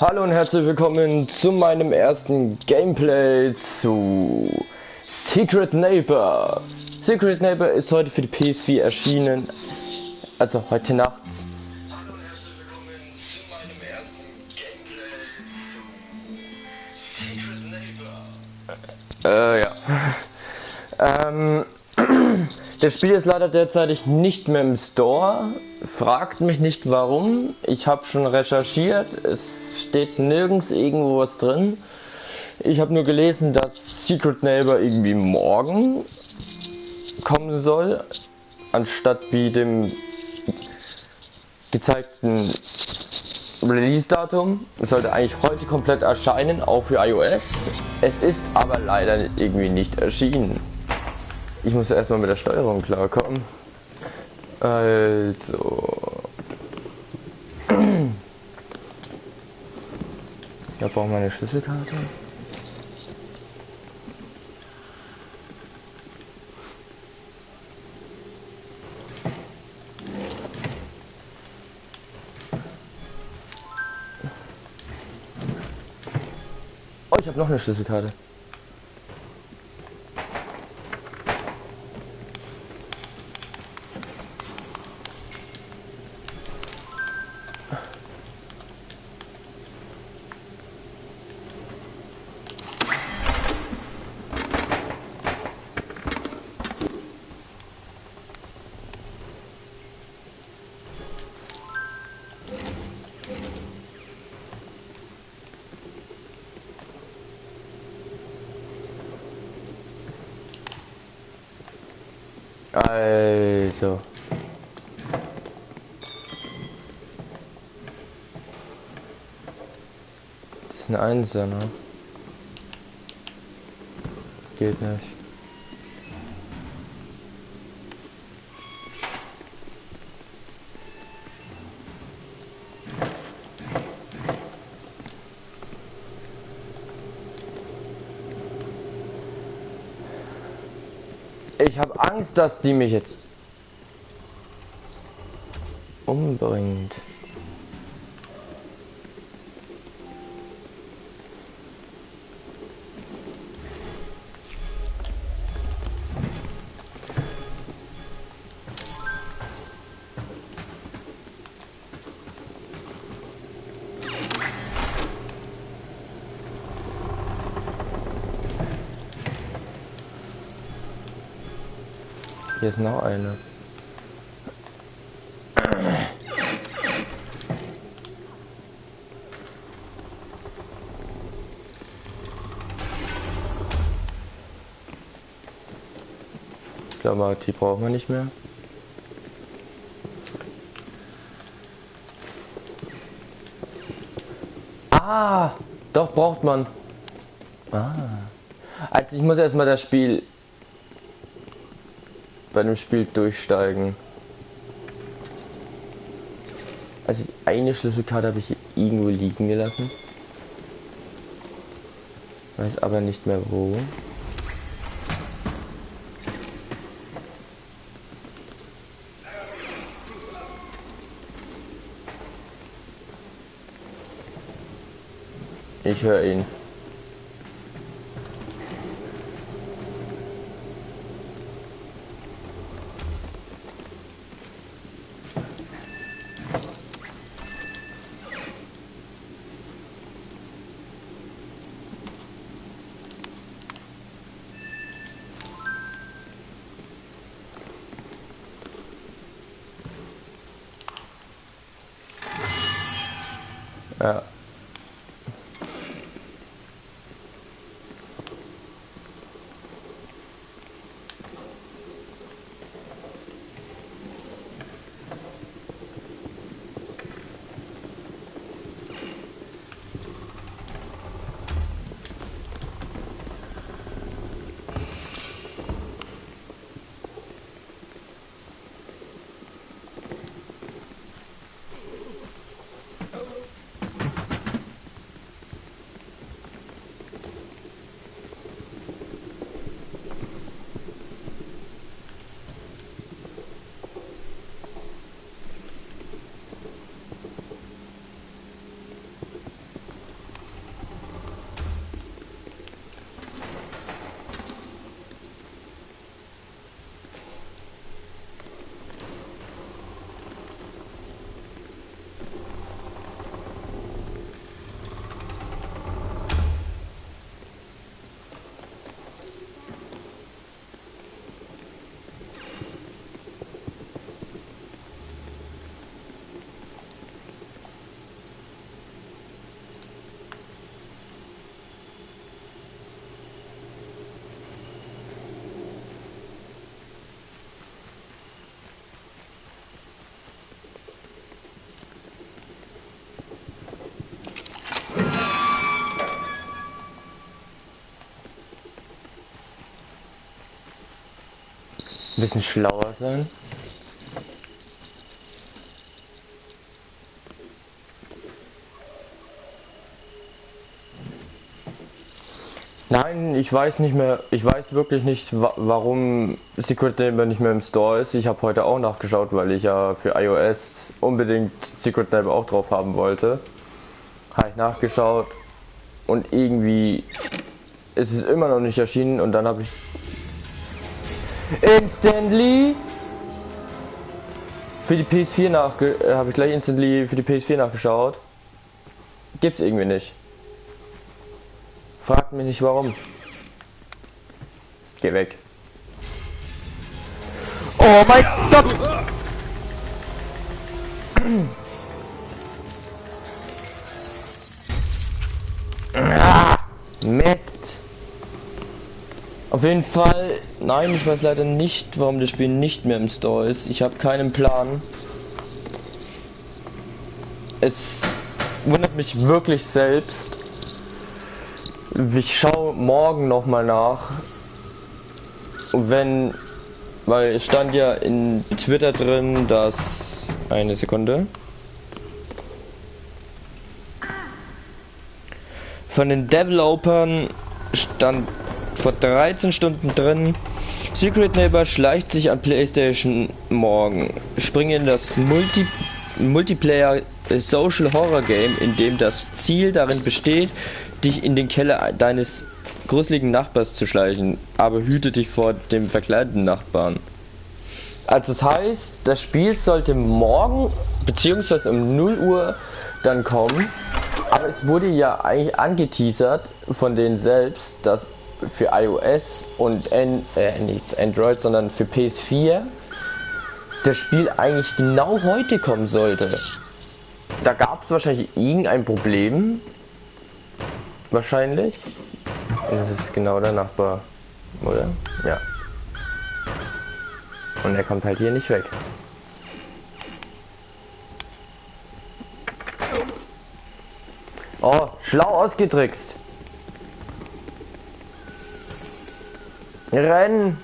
Hallo und herzlich willkommen zu meinem ersten Gameplay zu Secret Neighbor. Secret Neighbor ist heute für die PS4 erschienen, also heute Nacht. Äh, ja. ähm, das Spiel ist leider derzeitig nicht mehr im Store. Fragt mich nicht warum. Ich habe schon recherchiert. Es steht nirgends irgendwo was drin. Ich habe nur gelesen, dass Secret Neighbor irgendwie morgen kommen soll, anstatt wie dem gezeigten Release-Datum. Sollte eigentlich heute komplett erscheinen, auch für iOS. Es ist aber leider irgendwie nicht erschienen. Ich muss erstmal mit der Steuerung klarkommen. Also. Da brauchen wir eine Schlüsselkarte. Noch eine Schlüsselkarte. Einser, ne? Geht nicht. Ich habe Angst, dass die mich jetzt Hier ist noch eine. Ich glaube, die brauchen wir nicht mehr. Ah, doch braucht man. Ah. Also ich muss erstmal das Spiel bei dem Spiel durchsteigen. Also eine Schlüsselkarte habe ich irgendwo liegen gelassen. Weiß aber nicht mehr wo. Ich höre ihn. Ein bisschen schlauer sein. Nein, ich weiß nicht mehr, ich weiß wirklich nicht, wa warum Secret Neighbor nicht mehr im Store ist. Ich habe heute auch nachgeschaut, weil ich ja für iOS unbedingt Secret Neighbor auch drauf haben wollte. Habe ich nachgeschaut und irgendwie ist es immer noch nicht erschienen und dann habe ich instantly für die PS4 nachge äh, habe ich gleich instantly für die PS4 nachgeschaut. Gibt's irgendwie nicht. Fragt mich nicht warum. Geh weg. Oh mein Gott! Ah. Auf jeden Fall, nein, ich weiß leider nicht, warum das Spiel nicht mehr im Store ist. Ich habe keinen Plan. Es wundert mich wirklich selbst. Ich schaue morgen noch mal nach. Und wenn, weil es stand ja in Twitter drin, dass eine Sekunde. Von den Developern stand vor 13 Stunden drin. Secret Neighbor schleicht sich an PlayStation morgen. Springe in das Multi Multiplayer Social Horror Game, in dem das Ziel darin besteht, dich in den Keller deines gruseligen Nachbars zu schleichen, aber hüte dich vor dem verkleideten Nachbarn. Also das heißt, das Spiel sollte morgen beziehungsweise um 0 Uhr dann kommen, aber es wurde ja eigentlich angeteasert von denen selbst, dass für iOS und N äh, nicht Android, sondern für PS4 das Spiel eigentlich genau heute kommen sollte. Da gab es wahrscheinlich irgendein Problem, Wahrscheinlich. Das ist genau der Nachbar, oder? Ja. Und er kommt halt hier nicht weg. Oh, schlau ausgetrickst. Rennen!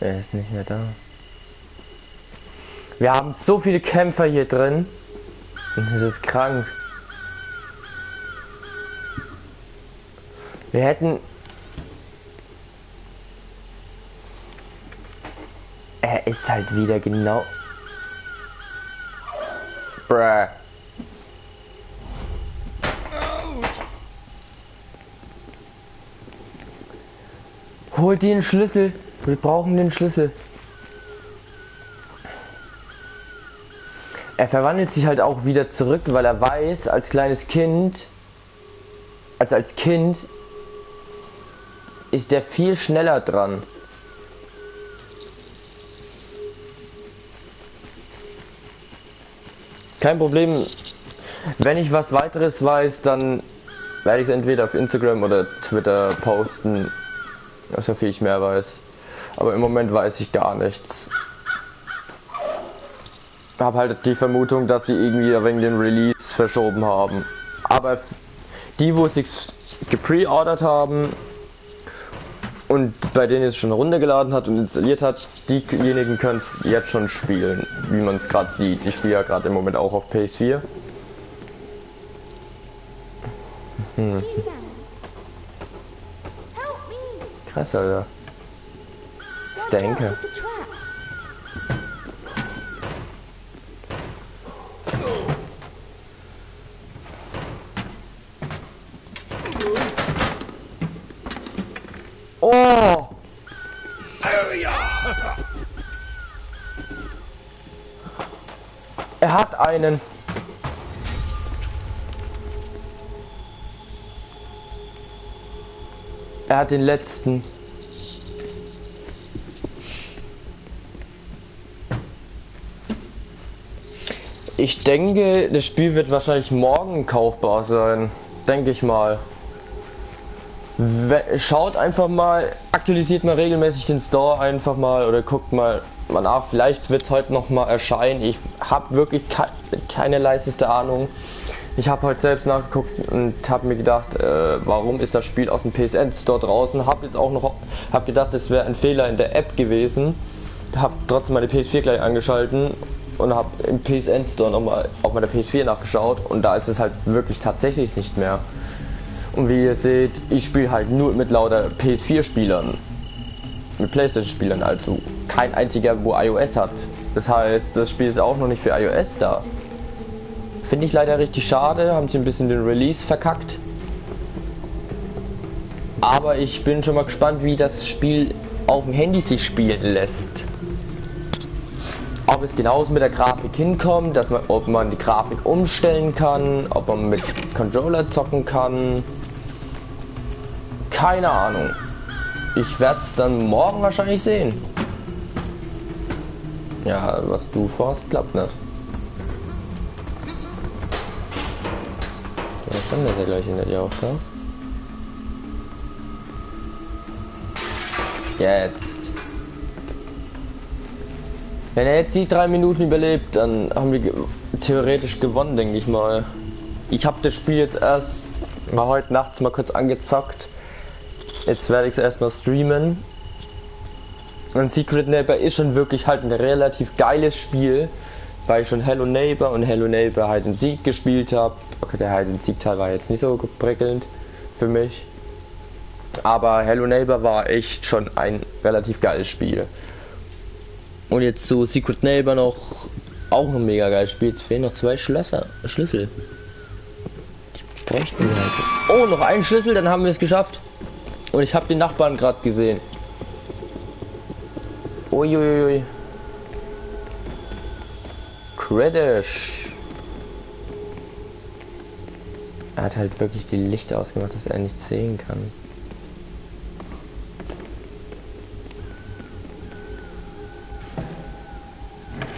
Er ist nicht mehr da. Wir haben so viele Kämpfer hier drin. Das ist krank. Wir hätten... Er ist halt wieder genau... Bruh. Holt den Schlüssel. Wir brauchen den Schlüssel. er verwandelt sich halt auch wieder zurück, weil er weiß, als kleines Kind, als als Kind, ist der viel schneller dran. Kein Problem. Wenn ich was weiteres weiß, dann werde ich es entweder auf Instagram oder Twitter posten, so viel ich mehr weiß. Aber im Moment weiß ich gar nichts habe halt die Vermutung, dass sie irgendwie wegen dem Release verschoben haben. Aber die, wo sich gepreordert haben und bei denen es schon runtergeladen hat und installiert hat, diejenigen können es jetzt schon spielen, wie man es gerade sieht. Ich spiele ja gerade im Moment auch auf PS4. Hm. Krass, Alter. Stanker. Oh! Er hat einen. Er hat den letzten. Ich denke, das Spiel wird wahrscheinlich morgen kaufbar sein. Denke ich mal. Schaut einfach mal, aktualisiert mal regelmäßig den Store einfach mal oder guckt mal, mal nach. Vielleicht wird es heute noch mal erscheinen. Ich habe wirklich ke keine leiseste Ahnung. Ich habe heute selbst nachgeguckt und habe mir gedacht, äh, warum ist das Spiel aus dem PSN Store draußen? Habe jetzt auch noch, habe gedacht, es wäre ein Fehler in der App gewesen. Habe trotzdem meine PS4 gleich angeschalten und habe im PSN Store nochmal auf meiner PS4 nachgeschaut und da ist es halt wirklich tatsächlich nicht mehr. Und wie ihr seht, ich spiele halt nur mit lauter PS4-Spielern. Mit Playstation-Spielern, also kein einziger, wo iOS hat. Das heißt, das Spiel ist auch noch nicht für iOS da. Finde ich leider richtig schade, haben sie ein bisschen den Release verkackt. Aber ich bin schon mal gespannt, wie das Spiel auf dem Handy sich spielen lässt. Ob es genauso mit der Grafik hinkommt, dass man, ob man die Grafik umstellen kann, ob man mit Controller zocken kann. Keine Ahnung. Ich werde es dann morgen wahrscheinlich sehen. Ja, was du vorhast, klappt nicht. Ja, schon, dass er gleich hinter dir auftaucht. Jetzt. Wenn er jetzt die drei Minuten überlebt, dann haben wir theoretisch gewonnen, denke ich mal. Ich habe das Spiel jetzt erst mal heute nachts mal kurz angezockt. Jetzt werde ich es erstmal streamen. Und Secret Neighbor ist schon wirklich halt ein relativ geiles Spiel weil ich schon Hello Neighbor und Hello Neighbor halt in Sieg gespielt habe. Okay, der halt in Sieg Teil war jetzt nicht so prickelnd für mich. Aber Hello Neighbor war echt schon ein relativ geiles Spiel. Und jetzt so Secret Neighbor noch auch ein mega geiles Spiel. Jetzt fehlen noch zwei Schlösser, Schlüssel. Bräuchten wir halt. Oh, noch ein Schlüssel, dann haben wir es geschafft. Und ich habe den Nachbarn gerade gesehen. Uiuiui. Kritisch. Er hat halt wirklich die Lichter ausgemacht, dass er nicht sehen kann.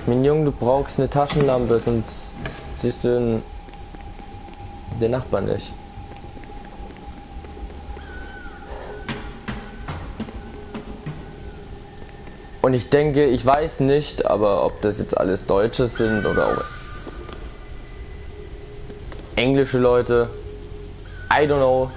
Mein du brauchst eine Taschenlampe, sonst siehst du den, den Nachbarn nicht. Und ich denke, ich weiß nicht, aber ob das jetzt alles Deutsche sind oder auch englische Leute. I don't know.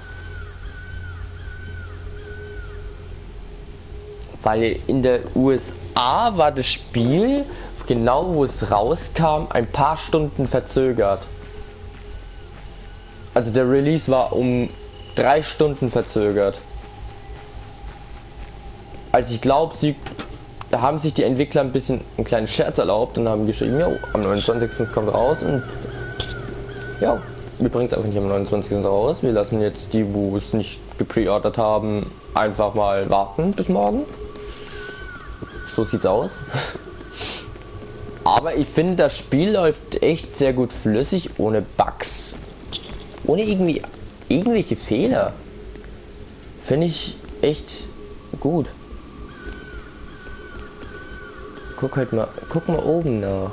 Weil in der USA war das Spiel, genau wo es rauskam, ein paar Stunden verzögert. Also der Release war um drei Stunden verzögert. Also ich glaube, sie da haben sich die Entwickler ein bisschen einen kleinen Scherz erlaubt und haben geschrieben, ja, am 29. kommt raus und ja, wir bringen es einfach nicht am 29. raus. Wir lassen jetzt die, wo es nicht gepreordert haben, einfach mal warten bis morgen. So sieht's aus. Aber ich finde, das Spiel läuft echt sehr gut flüssig, ohne Bugs. Ohne irgendwie irgendwelche Fehler. Finde ich echt gut. Guck halt mal, guck mal oben nach.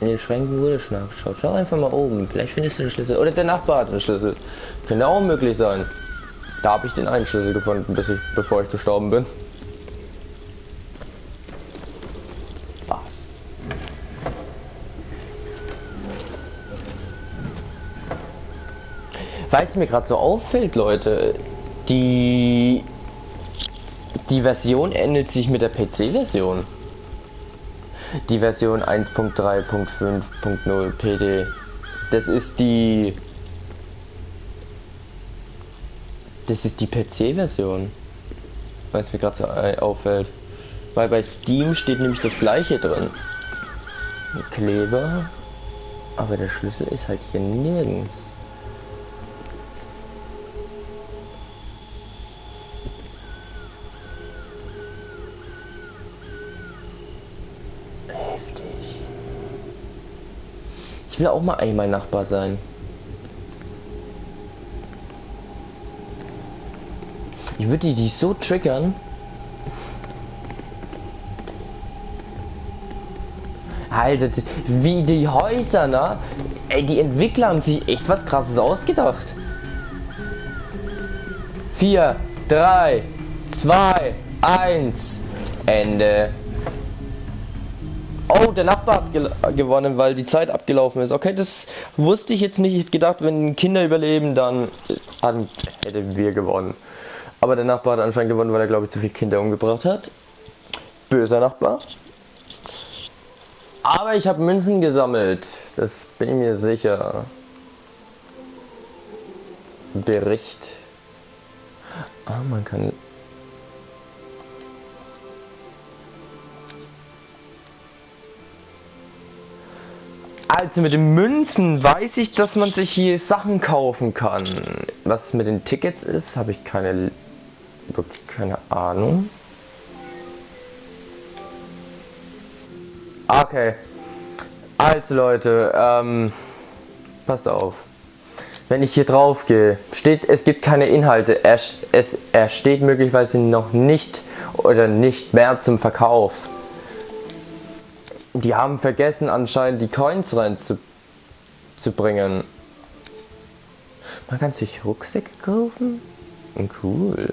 In den Schränken wurde nachgeschaut. Schau einfach mal oben. Vielleicht findest du den Schlüssel. Oder der Nachbar hat den Schlüssel. Könnte auch möglich sein. Da habe ich den einen Schlüssel gefunden, bis ich, bevor ich gestorben bin. Was? Weil es mir gerade so auffällt, Leute, die die Version ändert sich mit der PC-Version. Die Version 1.3.5.0 PD. Das ist die. Das ist die PC-Version. Weil es mir gerade so auffällt. Weil bei Steam steht nämlich das gleiche drin. Kleber. Aber der Schlüssel ist halt hier nirgends. Will auch mal einmal Nachbar sein. Ich würde die so triggern. Alter, wie die Häuser, ne? Ey, die Entwickler haben sich echt was krasses ausgedacht. 4, 3, 2, 1, Ende. Oh, der Nachbar hat ge gewonnen, weil die Zeit abgelaufen ist. Okay, das wusste ich jetzt nicht. Ich gedacht, wenn Kinder überleben, dann äh, hätten wir gewonnen. Aber der Nachbar hat anscheinend gewonnen, weil er, glaube ich, zu viele Kinder umgebracht hat. Böser Nachbar. Aber ich habe Münzen gesammelt. Das bin ich mir sicher. Bericht. Ah, man kann Also mit den Münzen weiß ich, dass man sich hier Sachen kaufen kann. Was mit den Tickets ist, habe ich keine, wirklich keine Ahnung. Okay. Also Leute, ähm, passt auf. Wenn ich hier drauf gehe, steht, es gibt keine Inhalte. Er, es, er steht möglicherweise noch nicht oder nicht mehr zum Verkauf. Die haben vergessen anscheinend die Coins rein zu, bringen. Man kann sich Rucksäcke kaufen? Cool.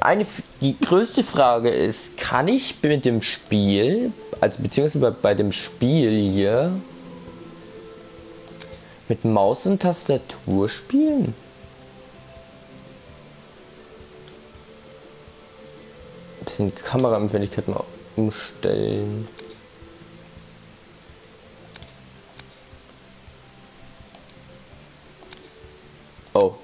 Eine, die größte Frage ist, kann ich mit dem Spiel, also beziehungsweise bei, bei dem Spiel hier, mit Maus und Tastatur spielen? Bisschen Kameraempfindlichkeit mal umstellen. Oh.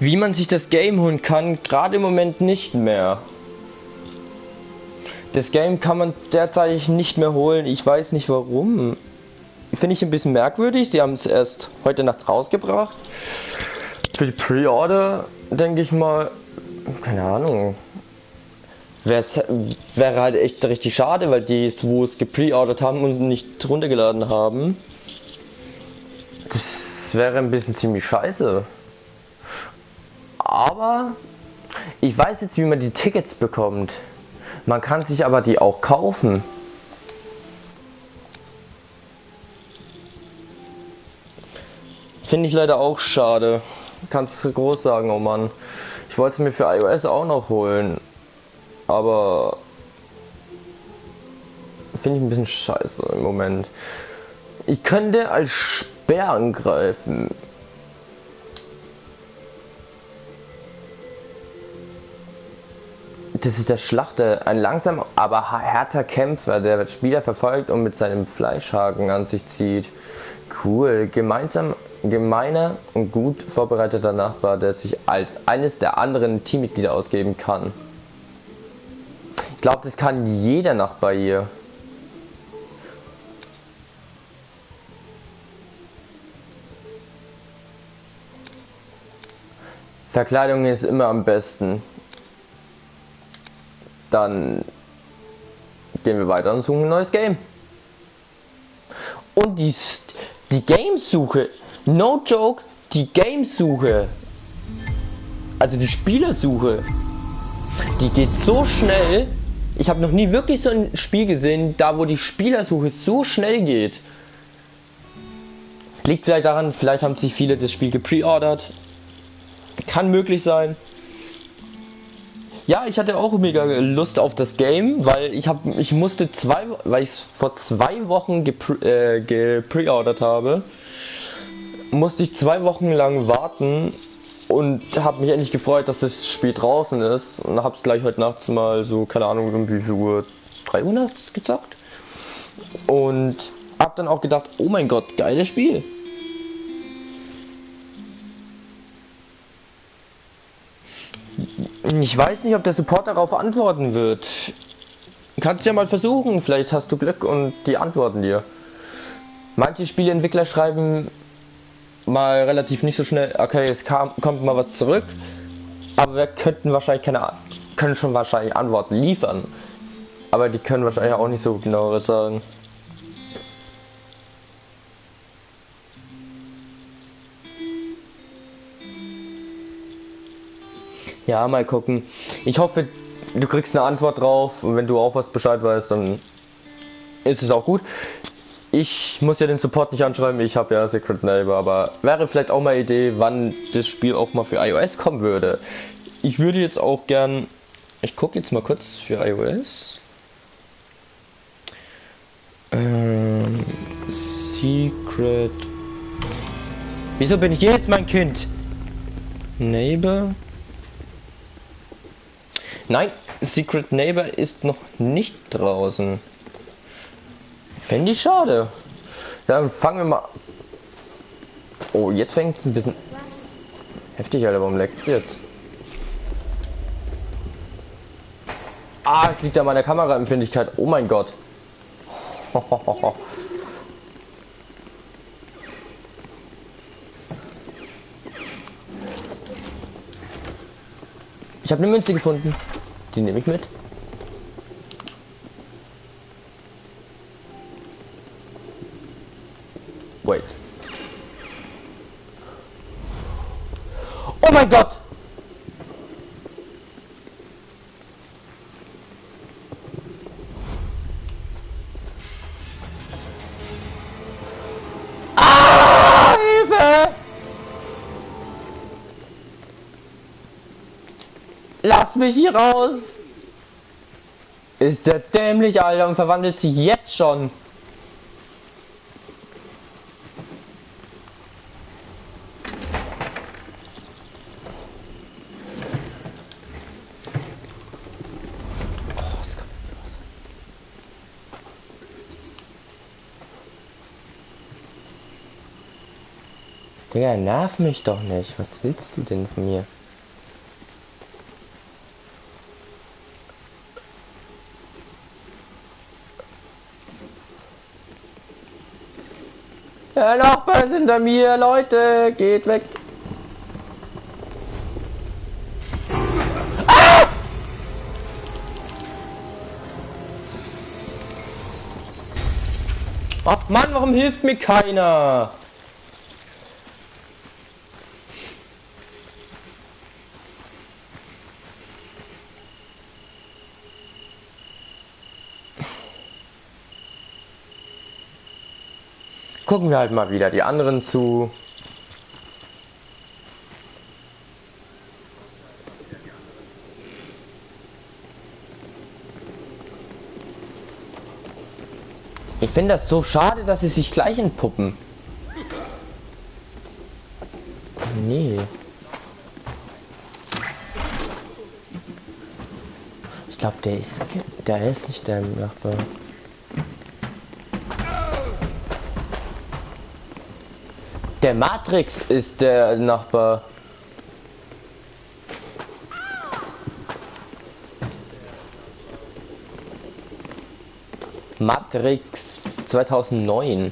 Wie man sich das Game holen kann, gerade im Moment nicht mehr. Das Game kann man derzeit nicht mehr holen. Ich weiß nicht warum. Finde ich ein bisschen merkwürdig. Die haben es erst heute nachts rausgebracht. Für die Pre-Order denke ich mal, keine Ahnung. Wär's, wäre halt echt richtig schade, weil die es, wo es gepreordert haben und nicht runtergeladen haben. Das wäre ein bisschen ziemlich scheiße. Aber ich weiß jetzt, wie man die Tickets bekommt. Man kann sich aber die auch kaufen. Finde ich leider auch schade. Kannst du groß sagen, oh Mann. Ich wollte es mir für iOS auch noch holen. Aber finde ich ein bisschen scheiße im Moment. Ich könnte als Speer angreifen. Das ist der Schlachter, ein langsam, aber härter Kämpfer, der Spieler verfolgt und mit seinem Fleischhaken an sich zieht. Cool. Gemeinsam, gemeiner und gut vorbereiteter Nachbar, der sich als eines der anderen Teammitglieder ausgeben kann. Ich glaube, das kann jeder Nachbar hier. Verkleidung ist immer am besten. Dann gehen wir weiter und suchen ein neues Game. Und die, die Gamesuche, no joke, die Gamesuche, also die Spielersuche, die geht so schnell. Ich habe noch nie wirklich so ein Spiel gesehen, da wo die Spielersuche so schnell geht. Liegt vielleicht daran, vielleicht haben sich viele das Spiel gepreordert. Kann möglich sein. Ja, ich hatte auch mega Lust auf das Game, weil ich habe, ich musste zwei, weil ich es vor zwei Wochen äh, gepreordert habe, musste ich zwei Wochen lang warten und habe mich endlich gefreut, dass das Spiel draußen ist und habe es gleich heute nachts mal so, keine Ahnung, um wie viel Uhr, 3 Uhr nachts gezockt und habe dann auch gedacht, oh mein Gott, geiles Spiel. Ich weiß nicht, ob der Support darauf antworten wird. Kannst ja mal versuchen, vielleicht hast du Glück und die antworten dir. Manche Spieleentwickler schreiben mal relativ nicht so schnell, okay, es kam, kommt mal was zurück, aber wir könnten wahrscheinlich keine, können schon wahrscheinlich Antworten liefern. Aber die können wahrscheinlich auch nicht so genau sagen. Ja, mal gucken. Ich hoffe, du kriegst eine Antwort drauf und wenn du auch was Bescheid weißt, dann ist es auch gut. Ich muss ja den Support nicht anschreiben, ich habe ja Secret Neighbor, aber wäre vielleicht auch mal Idee, wann das Spiel auch mal für iOS kommen würde. Ich würde jetzt auch gern, ich gucke jetzt mal kurz für iOS. Ähm, Secret. Wieso bin ich jetzt mein Kind? Neighbor. Nein, Secret Neighbor ist noch nicht draußen. Fände ich schade. Dann fangen wir mal. Oh, jetzt fängt es ein bisschen heftig, Alter. Warum leckt es jetzt? Ah, es liegt an meiner Kameraempfindlichkeit. Oh mein Gott. Ich habe eine Münze gefunden. Die nehme ich mit. Wait. Oh mein Gott! Lass mich hier raus! Ist der dämlich, Alter, und verwandelt sich jetzt schon. Digga, nerv mich doch nicht. Was willst du denn von mir? Der Nachbar ist hinter mir, Leute, geht weg. Ah! Ach Mann, warum hilft mir keiner? Gucken wir halt mal wieder die anderen zu. Ich finde das so schade, dass sie sich gleich entpuppen. Nee. Ich glaube, der ist der ist nicht der Nachbar. Der Matrix ist der Nachbar. Matrix 2009.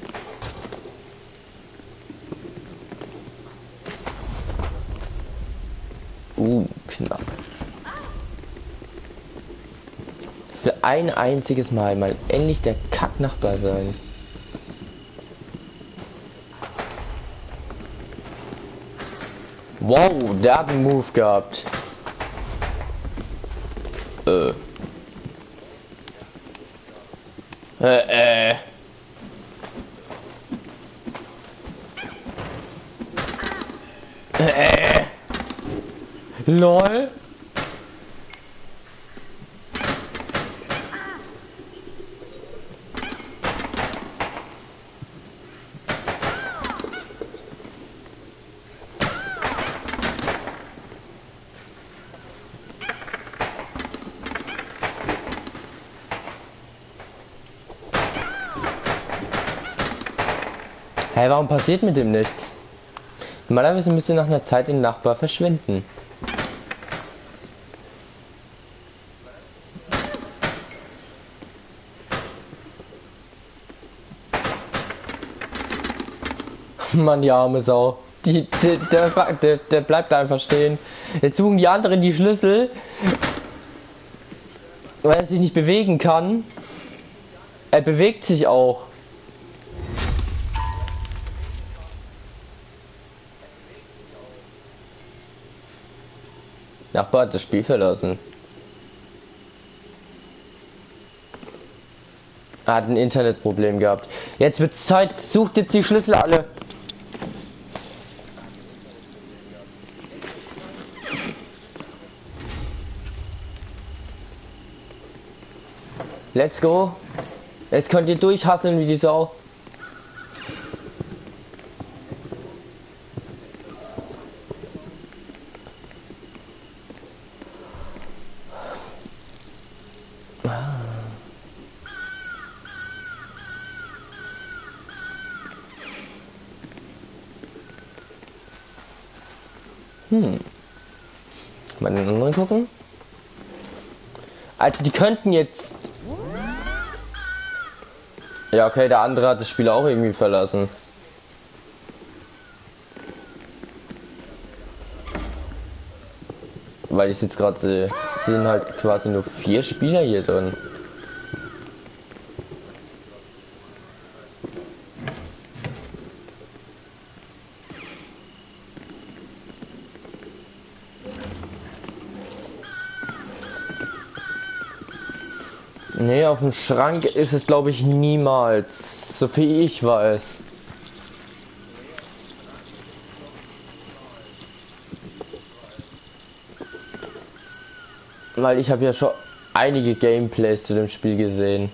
Uh, knapp. Für ein einziges Mal mal endlich der Kacknachbar sein. Wow, der hat einen Move gehabt. Äh. Äh, äh. Äh. LOL. Ey, warum passiert mit dem nichts? Normalerweise müsste nach einer Zeit den Nachbar verschwinden. Mann, die arme Sau. Die, der, der, der, der bleibt einfach stehen. Jetzt suchen die anderen die Schlüssel. Weil er sich nicht bewegen kann. Er bewegt sich auch. Hat das Spiel verlassen. Er hat ein Internetproblem gehabt. Jetzt wird Zeit. Sucht jetzt die Schlüssel alle. Let's go. Jetzt könnt ihr durchhasseln wie die Sau. Hm. Mal den anderen gucken. Also die könnten jetzt ja, okay, der andere hat das Spiel auch irgendwie verlassen. Weil ich jetzt gerade sehe, sind halt quasi nur vier Spieler hier drin. Auf dem Schrank ist es glaube ich niemals, so viel ich weiß. Weil ich habe ja schon einige Gameplays zu dem Spiel gesehen.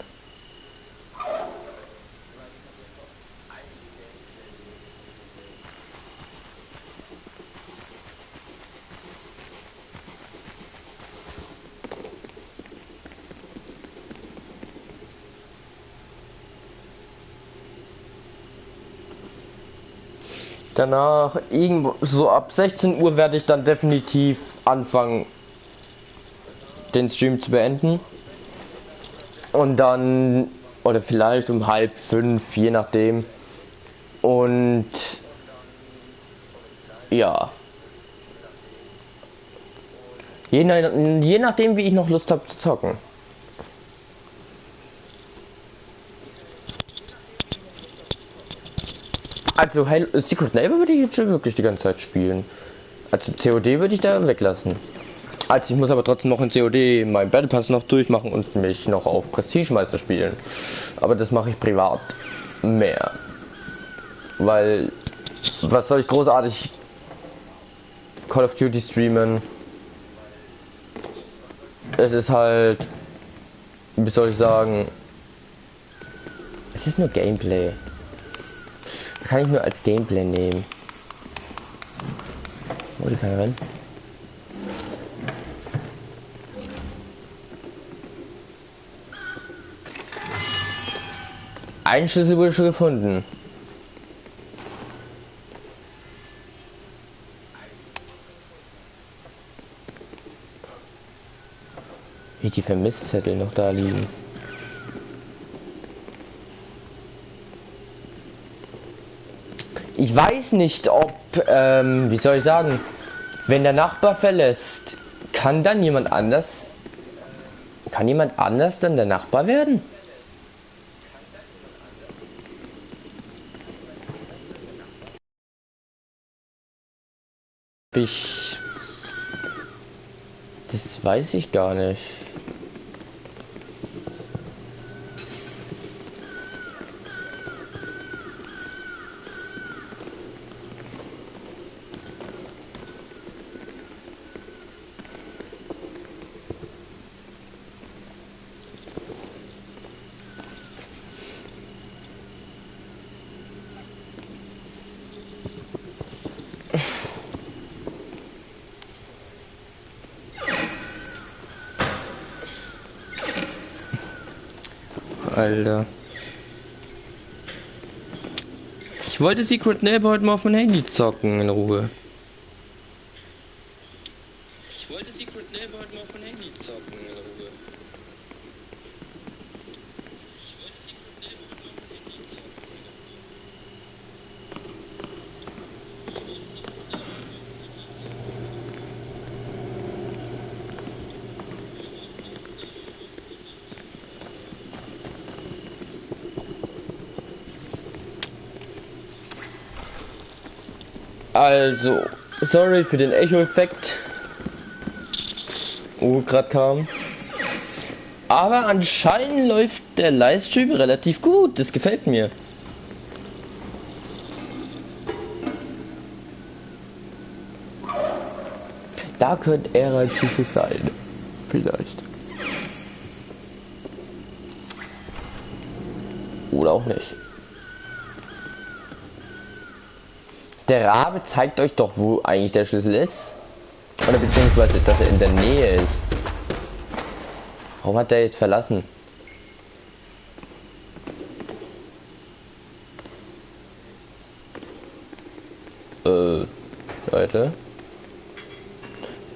Danach, irgendwo, so ab 16 Uhr werde ich dann definitiv anfangen, den Stream zu beenden. Und dann, oder vielleicht um halb fünf, je nachdem. Und ja. Je, je nachdem, wie ich noch Lust habe zu zocken. Also Halo, Secret Neighbor würde ich jetzt schon wirklich die ganze Zeit spielen. Also COD würde ich da weglassen. Also ich muss aber trotzdem noch in COD meinen Battle Pass noch durchmachen und mich noch auf Prestige Meister spielen. Aber das mache ich privat mehr. Weil was soll ich großartig Call of Duty streamen? Es ist halt wie soll ich sagen? Es ist nur Gameplay. Kann ich nur als Gameplay nehmen. Wo die kann rennen? Ein Schlüssel wurde schon gefunden. Wie die Vermisszettel noch da liegen. Ich weiß nicht, ob, ähm, wie soll ich sagen, wenn der Nachbar verlässt, kann dann jemand anders, kann jemand anders dann der Nachbar werden? Ich, das weiß ich gar nicht. Alter. Ich wollte Secret Neighbor heute mal auf mein Handy zocken in Ruhe. Ich wollte Secret Neighbor heute mal auf mein Handy zocken in Ruhe. Ich wollte Secret Neighbor heute mal auf mein Handy zocken in Ruhe. Also, sorry für den Echo-Effekt. Wo gerade kam. Aber anscheinend läuft der Livestream relativ gut. Das gefällt mir. Da könnte er Schüssel sein. Vielleicht. Oder auch nicht. Der Rabe zeigt euch doch, wo eigentlich der Schlüssel ist. Oder beziehungsweise, dass er in der Nähe ist. Warum hat der jetzt verlassen? Äh, Leute.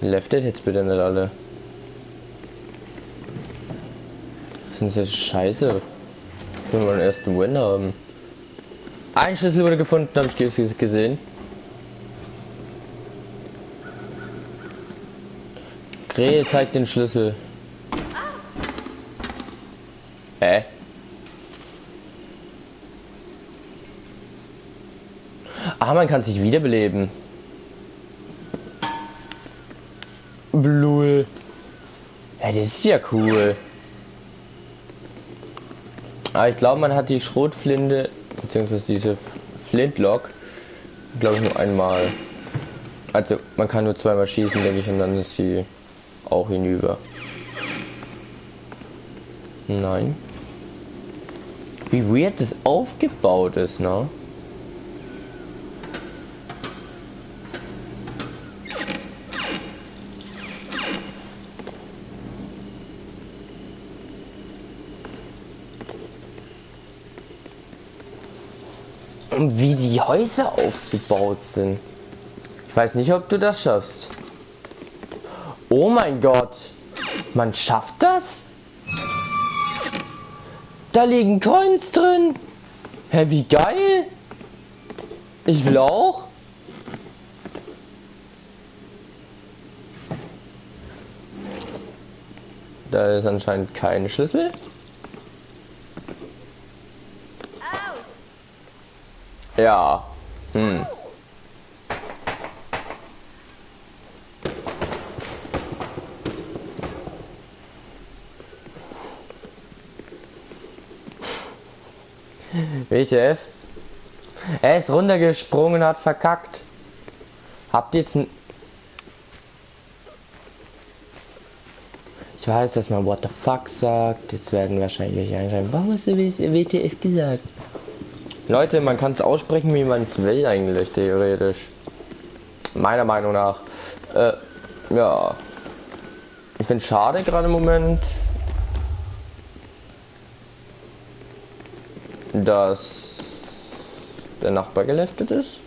Leftet jetzt bitte nicht alle. Sind sie scheiße? Will mal den ersten Win haben. Ein Schlüssel wurde gefunden, habe ich gesehen. Krähe zeigt den Schlüssel. Hä? Ah, man kann sich wiederbeleben. Blue. Ja, das ist ja cool. Aber ah, ich glaube, man hat die Schrotflinte, beziehungsweise diese Flintlock, glaube ich, nur einmal. Also, man kann nur zweimal schießen, denke ich, und dann ist sie auch hinüber. Nein. Wie weird das aufgebaut ist, ne? Und wie die Häuser aufgebaut sind. Ich weiß nicht, ob du das schaffst. Oh mein Gott. Man schafft das? Da liegen Coins drin. Hä, wie geil. Ich will auch. Da ist anscheinend kein Schlüssel. Ja. Hm. WTF? Er ist runtergesprungen, hat verkackt. Habt ihr jetzt ein... Ich weiß, dass man What the fuck sagt. Jetzt werden wahrscheinlich welche einschreiben. Warum hast du WTF gesagt? Leute, man kann es aussprechen, wie man es will eigentlich, theoretisch. Meiner Meinung nach. Äh, ja. Ich finde schade gerade im Moment, dass der Nachbar geleftet ist.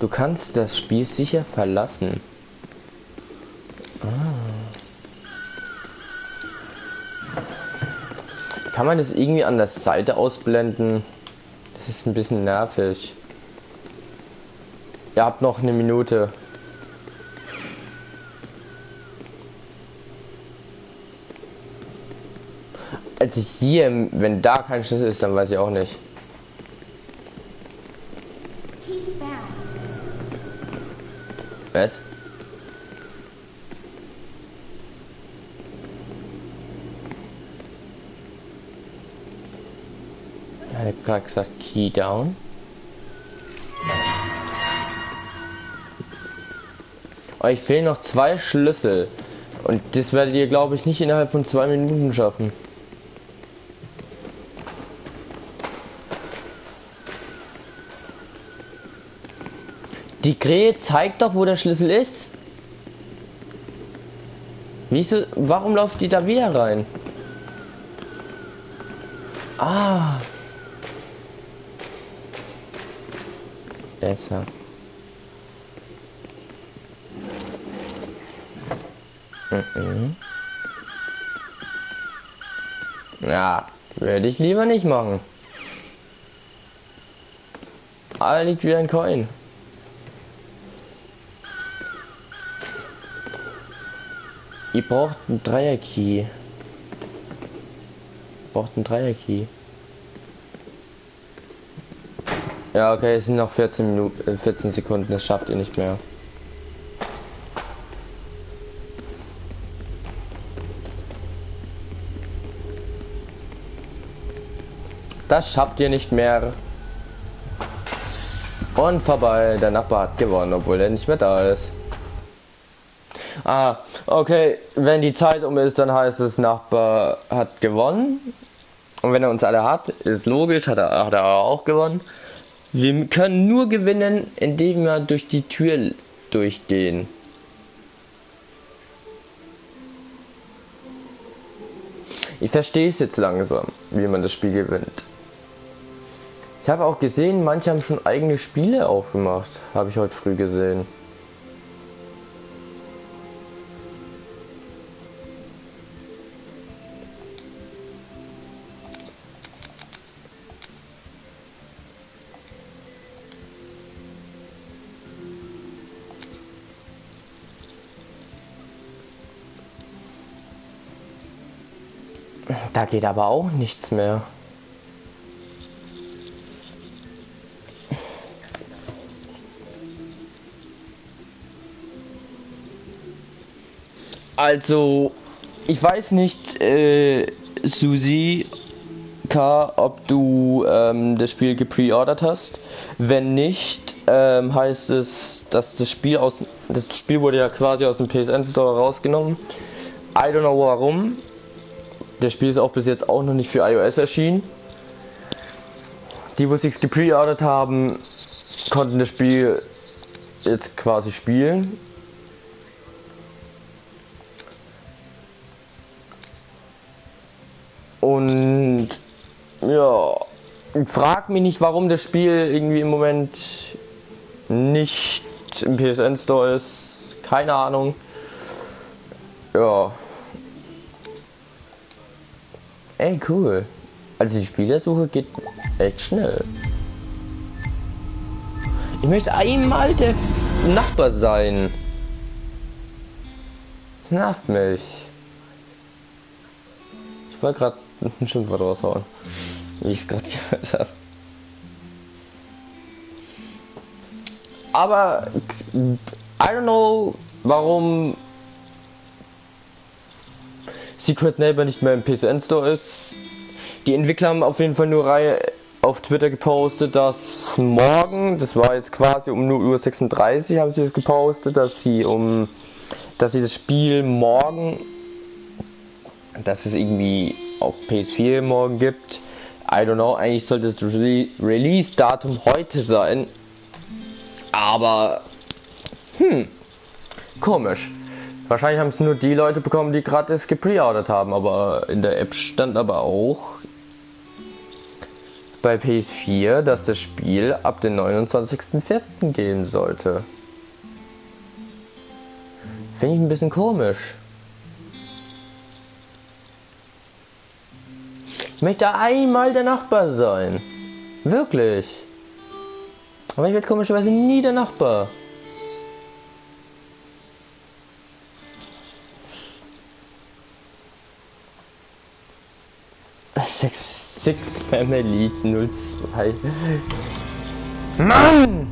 Du kannst das Spiel sicher verlassen. Ah. Kann man das irgendwie an der Seite ausblenden? Das ist ein bisschen nervig. Ihr habt noch eine Minute. Also hier, wenn da kein Schlüssel ist, dann weiß ich auch nicht. Was? Er hat gerade gesagt Key down. Euch fehlen noch zwei Schlüssel. Und das werdet ihr, glaube ich, nicht innerhalb von zwei Minuten schaffen. Die Krähe zeigt doch, wo der Schlüssel ist. Wieso? Warum läuft die da wieder rein? Besser. Mhm. Ja, werde ich lieber nicht machen. Ah, liegt wieder ein Coin. Ihr braucht einen Dreier-Key. Braucht einen Dreier-Key. Ja, okay, es sind noch 14 Minuten, 14 Sekunden, das schafft ihr nicht mehr. Das schafft ihr nicht mehr. Und vorbei, der Nachbar hat gewonnen, obwohl er nicht mehr da ist. Ah, okay, wenn die Zeit um ist, dann heißt es, Nachbar hat gewonnen. Und wenn er uns alle hat, ist logisch, hat er, hat er auch gewonnen. Wir können nur gewinnen, indem wir durch die Tür durchgehen. Ich verstehe es jetzt langsam, wie man das Spiel gewinnt. Ich habe auch gesehen, manche haben schon eigene Spiele aufgemacht. Habe ich heute früh gesehen. Da geht aber auch nichts mehr. Also, ich weiß nicht, äh, Susi K, ob du ähm, das Spiel gepreordert hast. Wenn nicht, ähm, heißt es, dass das Spiel aus das Spiel wurde ja quasi aus dem PSN Store rausgenommen. I don't know warum. Das Spiel ist auch bis jetzt auch noch nicht für iOS erschienen. Die, wo sich gepreordert haben, konnten das Spiel jetzt quasi spielen. Und ja, frag mich nicht, warum das Spiel irgendwie im Moment nicht im PSN Store ist. Keine Ahnung. Ja. Ey, cool. Also die Spielersuche geht echt schnell. Ich möchte einmal der Nachbar sein. Nervt mich. Ich wollte gerade ein Schimpfwort raushauen. Wie ich es gerade gehört habe. Aber I don't know, warum Secret Neighbor nicht mehr im PSN Store ist. Die Entwickler haben auf jeden Fall nur Reihe auf Twitter gepostet, dass morgen, das war jetzt quasi um 0.36 Uhr, haben sie es gepostet, dass sie um, dass sie das Spiel morgen, dass es irgendwie auf PS4 morgen gibt. I don't know, eigentlich sollte das Re Release-Datum heute sein. Aber, hm, komisch. Wahrscheinlich haben es nur die Leute bekommen, die gratis gepreordert haben, aber in der App stand aber auch bei PS4, dass das Spiel ab dem 29.04. gehen sollte. Finde ich ein bisschen komisch. Ich möchte einmal der Nachbar sein. Wirklich. Aber ich werde komischerweise nie der Nachbar. Sick Family 02. Mann!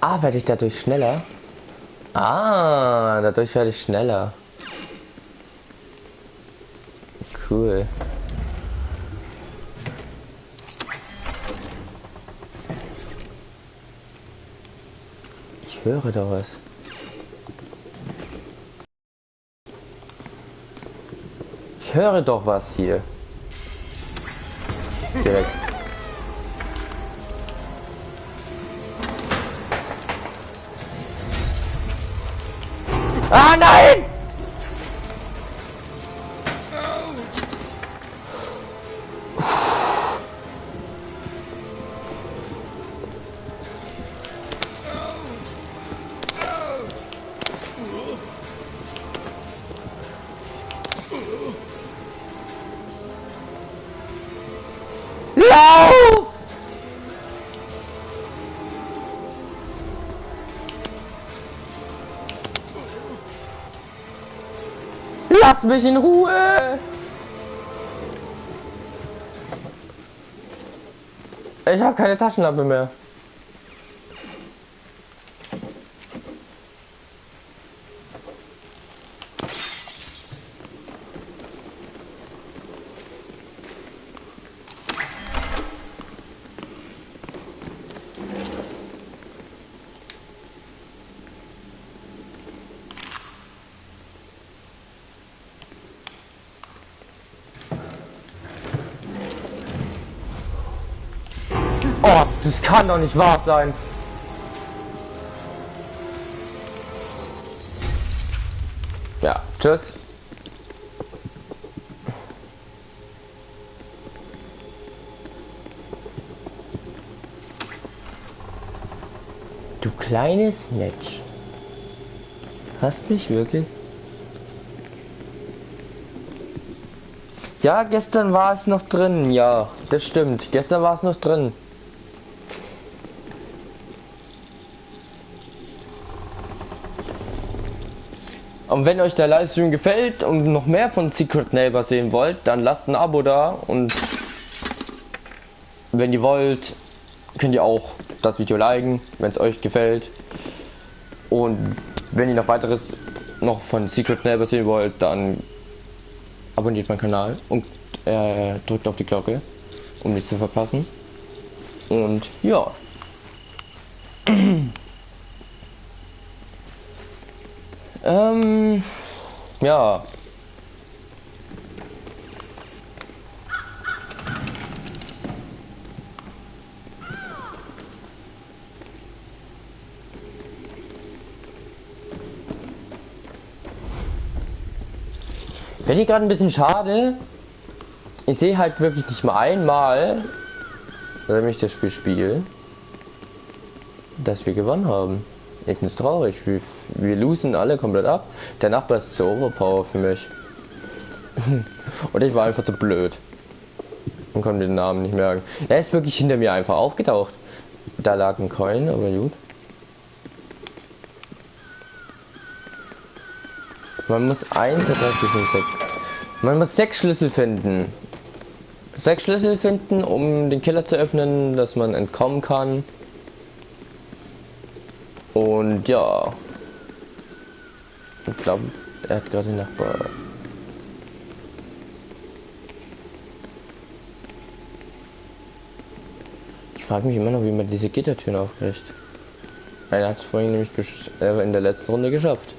Ah, werde ich dadurch schneller? Ah, dadurch werde ich schneller. Cool. Ich höre da was. Ich höre doch was hier. Direkt. Ah nein! Lass mich in Ruhe! Ich habe keine Taschenlampe mehr. Oh, das kann doch nicht wahr sein. Ja, tschüss. Du kleines Match. Hast mich wirklich? Ja, gestern war es noch drin. Ja, das stimmt. Gestern war es noch drin. Und wenn euch der Livestream gefällt und noch mehr von Secret Neighbor sehen wollt, dann lasst ein Abo da und wenn ihr wollt, könnt ihr auch das Video liken, wenn es euch gefällt. Und wenn ihr noch weiteres noch von Secret Neighbor sehen wollt, dann abonniert meinen Kanal und äh, drückt auf die Glocke, um nichts zu verpassen. Und ja. Ja. Finde ich gerade ein bisschen schade. Ich sehe halt wirklich nicht mal einmal, wenn ich das Spiel spiele, dass wir gewonnen haben. Ich bin traurig. Wir, wir losen alle komplett ab. Der Nachbar ist zu overpower für mich. Und ich war einfach zu blöd. Und konnte den Namen nicht merken. Er ist wirklich hinter mir einfach aufgetaucht. Da lag ein Coin, aber gut. Man muss 1, 2, 3, 4, 5, 6. Man muss sechs Schlüssel finden. Sechs Schlüssel finden, um den Killer zu öffnen, dass man entkommen kann. Und ja. Ich glaube, er hat gerade Nachbar. Ich frage mich immer noch, wie man diese Gittertüren aufkriegt. Einer hat es vorhin nämlich äh, in der letzten Runde geschafft.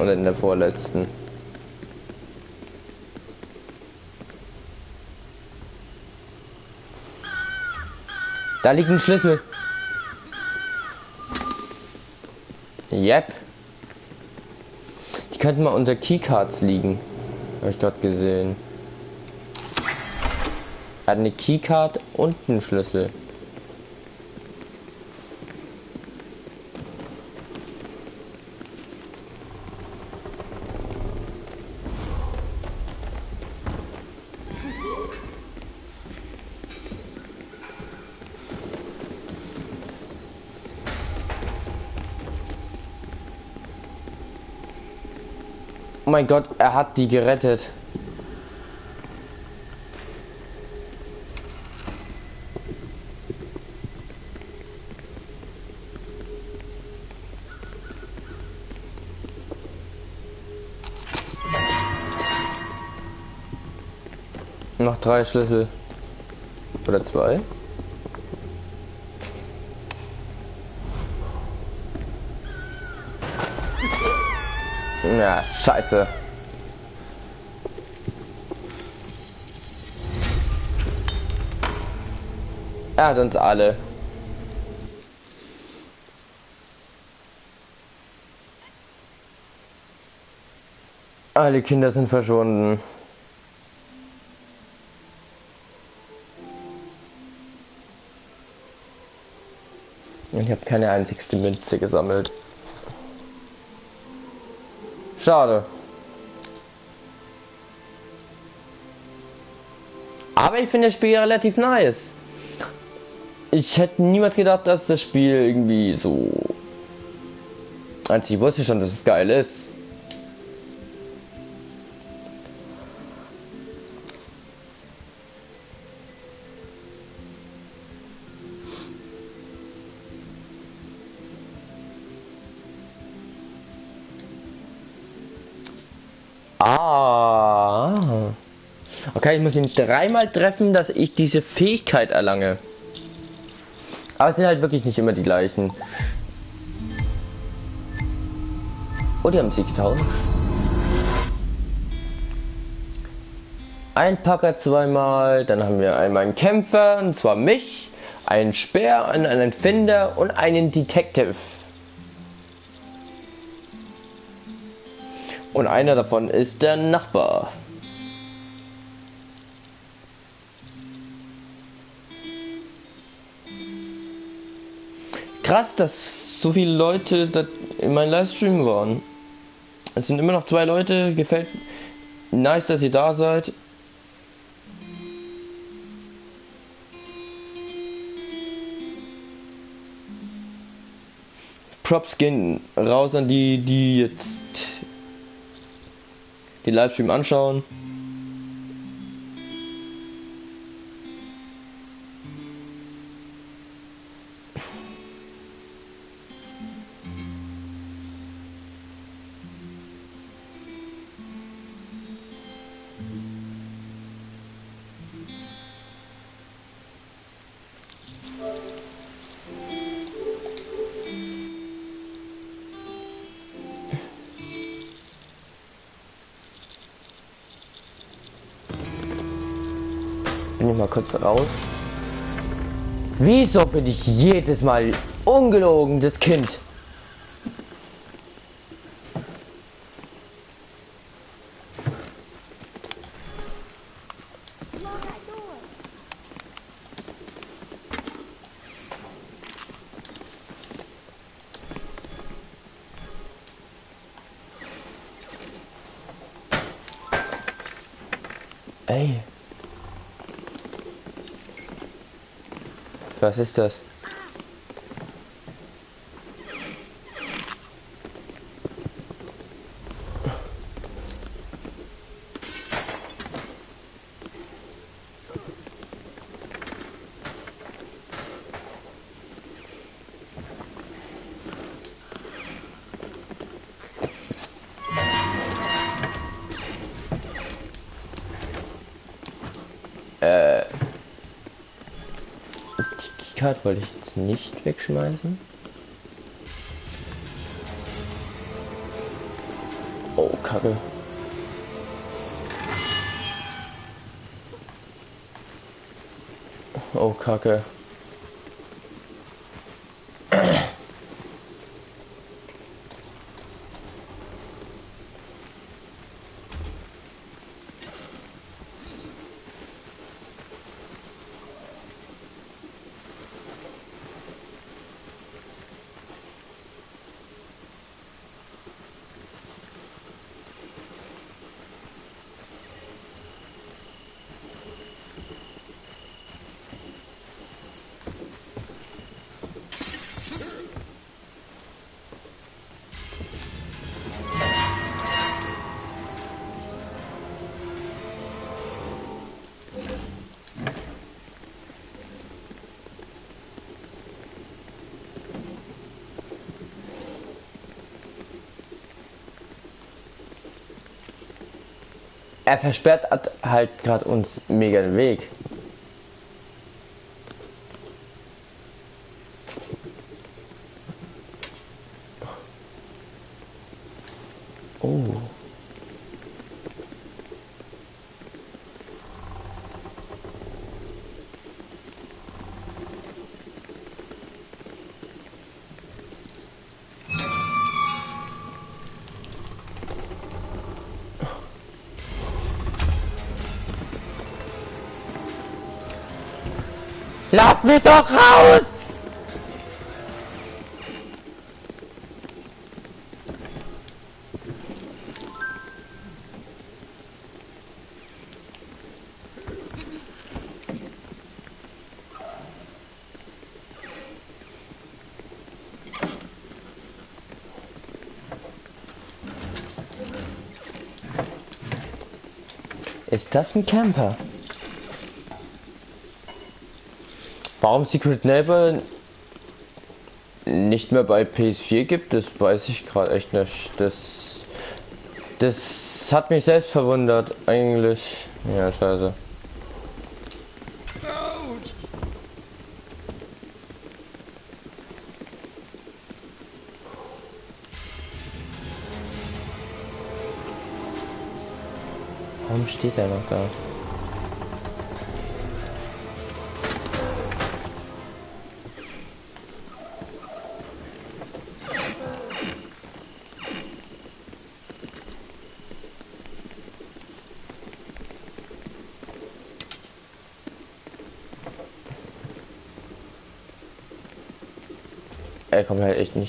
Oder in der vorletzten. Da liegt ein Schlüssel. Yep. Die könnten mal unter Keycards liegen. Habe ich gerade gesehen. Er hat eine Keycard und einen Schlüssel. Mein Gott, er hat die gerettet. Noch drei Schlüssel. Oder zwei. Ja, scheiße. Er hat uns alle. Alle Kinder sind verschwunden. Ich habe keine einzigste Münze gesammelt. Schade. Aber ich finde das Spiel relativ nice. Ich hätte niemals gedacht, dass das Spiel irgendwie so... Also ich wusste schon, dass es geil ist. Ah. Okay, ich muss ihn dreimal treffen, dass ich diese Fähigkeit erlange. Aber es sind halt wirklich nicht immer die gleichen. Oh, die haben sich getauscht. Ein Packer zweimal, dann haben wir einmal einen Kämpfer, und zwar mich, einen Speer, einen Finder und einen Detective. Und einer davon ist der Nachbar. Krass, dass so viele Leute in meinem Livestream waren. Es sind immer noch zwei Leute. Gefällt nice, dass ihr da seid. Props gehen raus an die, die jetzt den Livestream anschauen. Kurz raus. Wieso bin ich jedes Mal ungelogen, das Kind? Ey. Was ist das? Card wollte ich jetzt nicht wegschmeißen. Oh, Kacke. Oh, Kacke. Er versperrt halt gerade uns mega den Weg. Lass mich doch raus! Ist das ein Camper? Warum Secret Neighbor nicht mehr bei PS4 gibt, das weiß ich gerade echt nicht. Das, das hat mich selbst verwundert, eigentlich. Ja, scheiße. Warum steht er noch da?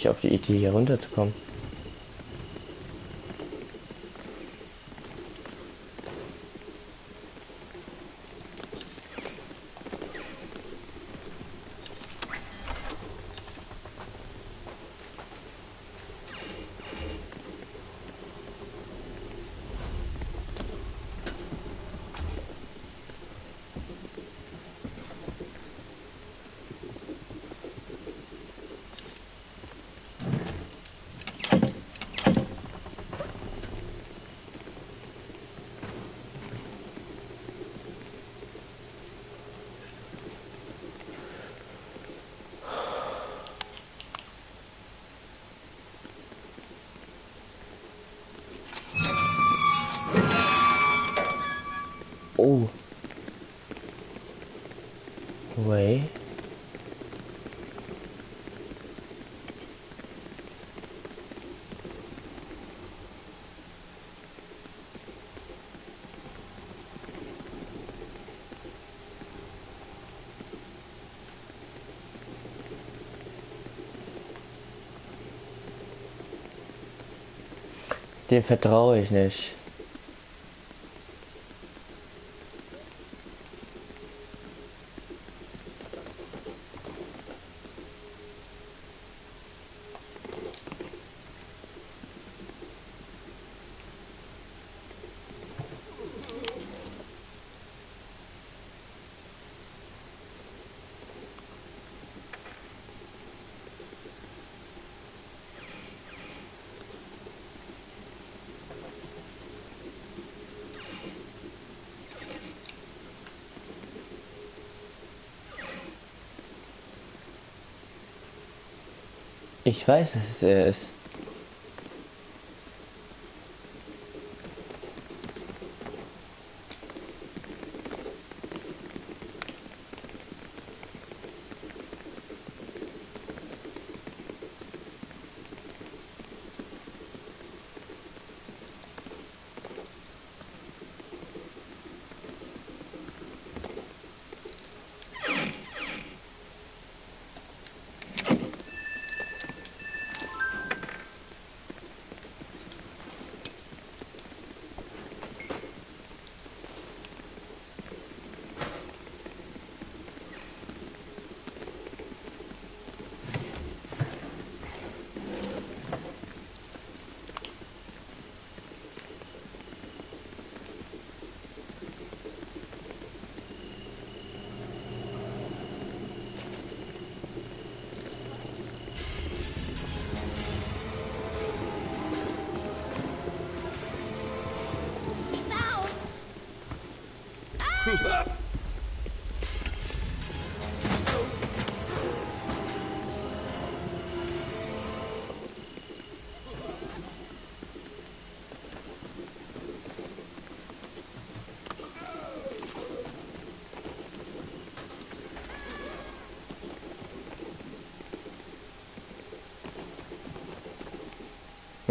Nicht auf die Idee hier runterzukommen. Oh. Wait. Dem vertraue ich nicht. Ich weiß, dass es er ist.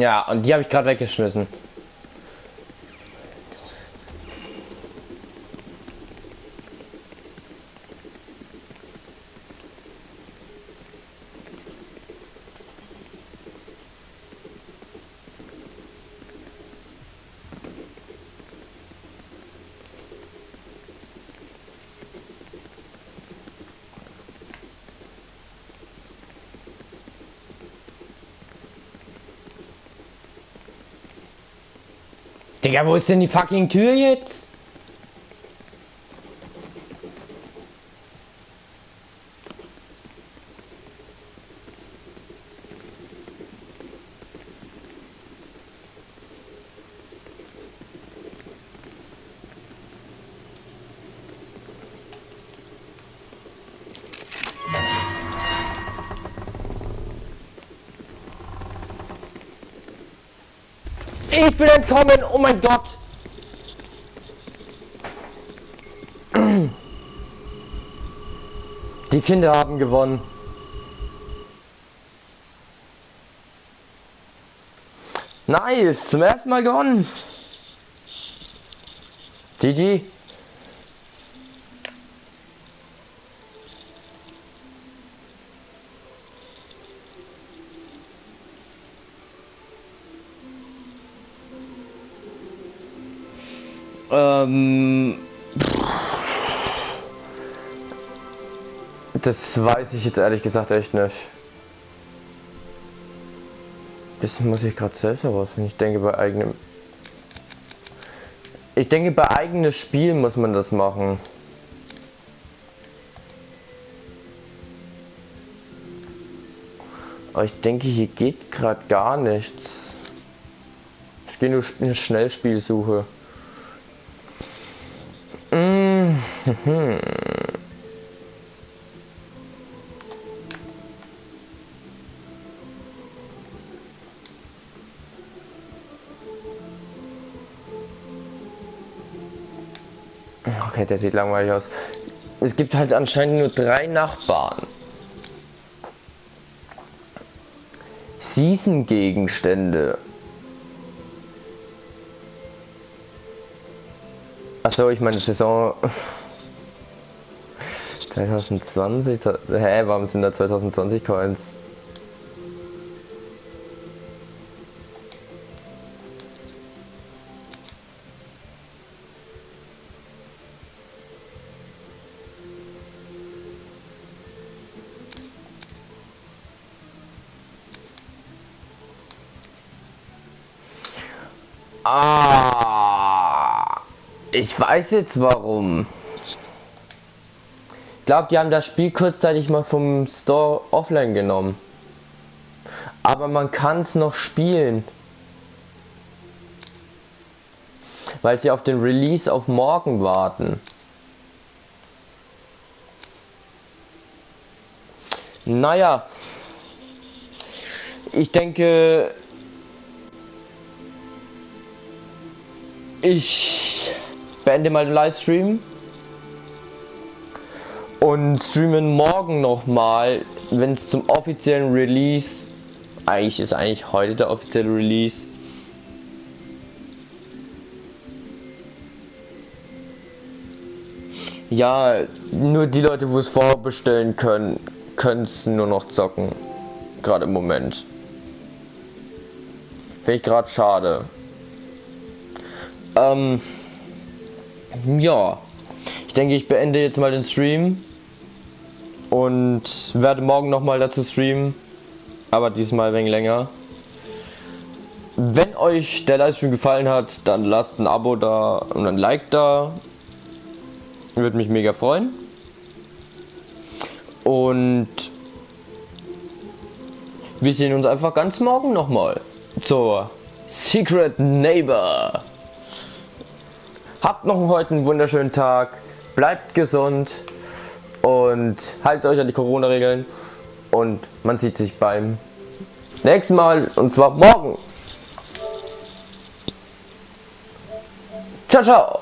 Ja, und die habe ich gerade weggeschmissen. Digga, wo ist denn die fucking Tür jetzt? Ich bin entkommen, oh mein Gott. Die Kinder haben gewonnen. Nice, zum ersten Mal gewonnen. GG. Ähm, das weiß ich jetzt ehrlich gesagt echt nicht. Das muss ich gerade selbst herausfinden. Ich denke bei eigenem. Ich denke bei eigenes Spiel muss man das machen. Aber ich denke hier geht gerade gar nichts. Ich gehe nur eine Schnellspielsuche. Mmh. Okay, der sieht langweilig aus. Es gibt halt anscheinend nur drei Nachbarn. Season-Gegenstände. Achso, ich meine Saison 2020. Hä, warum sind da 2020 Coins? Ah, ich weiß jetzt warum. Ich glaube, die haben das Spiel kurzzeitig mal vom Store offline genommen. Aber man kann es noch spielen. Weil sie auf den Release auf morgen warten. Naja. Ich denke, ich beende mal den Livestream streamen morgen nochmal, wenn es zum offiziellen Release, eigentlich ist eigentlich heute der offizielle Release, Ja, nur die Leute, wo es vorbestellen können, können es nur noch zocken. Gerade im Moment. Finde ich gerade schade. Ähm, ja, ich denke, ich beende jetzt mal den Stream und werde morgen noch mal dazu streamen, aber diesmal wenig länger. Wenn euch der Livestream gefallen hat, dann lasst ein Abo da und ein Like da. Würde mich mega freuen. Und wir sehen uns einfach ganz morgen nochmal zur Secret Neighbor. Habt noch heute einen wunderschönen Tag. Bleibt gesund und haltet euch an die Corona-Regeln. Und man sieht sich beim nächsten Mal und zwar morgen. Ciao, ciao.